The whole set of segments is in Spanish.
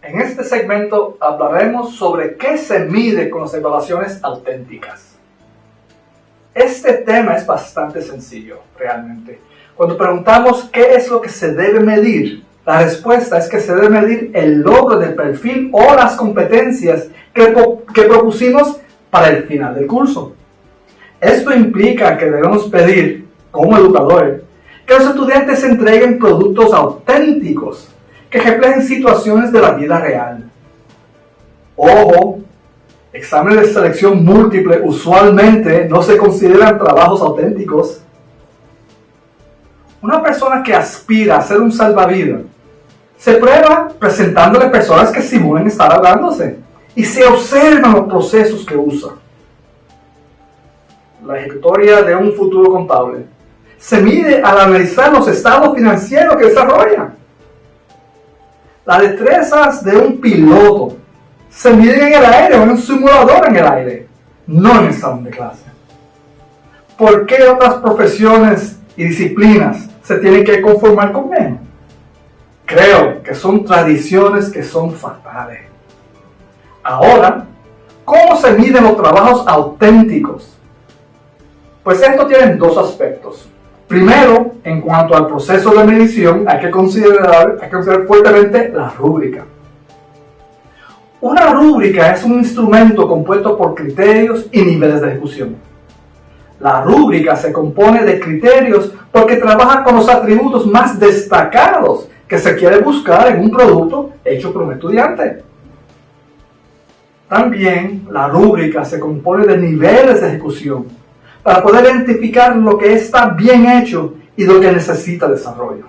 En este segmento hablaremos sobre qué se mide con las evaluaciones auténticas. Este tema es bastante sencillo, realmente. Cuando preguntamos qué es lo que se debe medir, la respuesta es que se debe medir el logro del perfil o las competencias que, que propusimos para el final del curso. Esto implica que debemos pedir, como educadores, que los estudiantes entreguen productos auténticos que reflejen situaciones de la vida real. Ojo, exámenes de selección múltiple usualmente no se consideran trabajos auténticos. Una persona que aspira a ser un salvavidas se prueba presentándole personas que simulen estar hablándose y se observan los procesos que usa. La ejecutoria de un futuro contable se mide al analizar los estados financieros que desarrolla. Las destrezas de un piloto se miden en el aire o en un simulador en el aire, no en el salón de clase. ¿Por qué otras profesiones y disciplinas se tienen que conformar con menos? Creo que son tradiciones que son fatales. Ahora, ¿cómo se miden los trabajos auténticos? Pues esto tiene dos aspectos. Primero, en cuanto al proceso de medición, hay que considerar, hay que considerar fuertemente la rúbrica. Una rúbrica es un instrumento compuesto por criterios y niveles de ejecución. La rúbrica se compone de criterios porque trabaja con los atributos más destacados que se quiere buscar en un producto hecho por un estudiante. También la rúbrica se compone de niveles de ejecución para poder identificar lo que está bien hecho y lo que necesita desarrollo.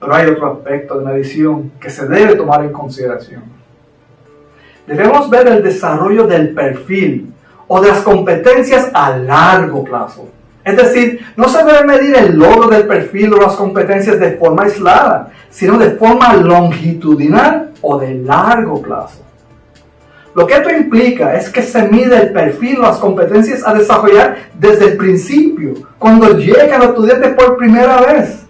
Pero hay otro aspecto de medición que se debe tomar en consideración. Debemos ver el desarrollo del perfil o de las competencias a largo plazo es decir, no se debe medir el logro del perfil o las competencias de forma aislada, sino de forma longitudinal o de largo plazo. Lo que esto implica es que se mide el perfil las competencias a desarrollar desde el principio, cuando llegan los estudiantes por primera vez,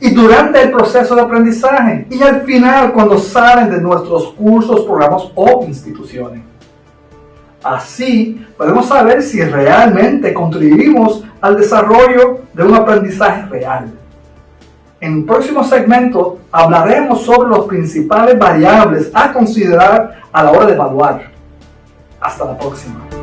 y durante el proceso de aprendizaje, y al final cuando salen de nuestros cursos, programas o instituciones. Así podemos saber si realmente contribuimos al desarrollo de un aprendizaje real. En el próximo segmento hablaremos sobre las principales variables a considerar a la hora de evaluar. Hasta la próxima.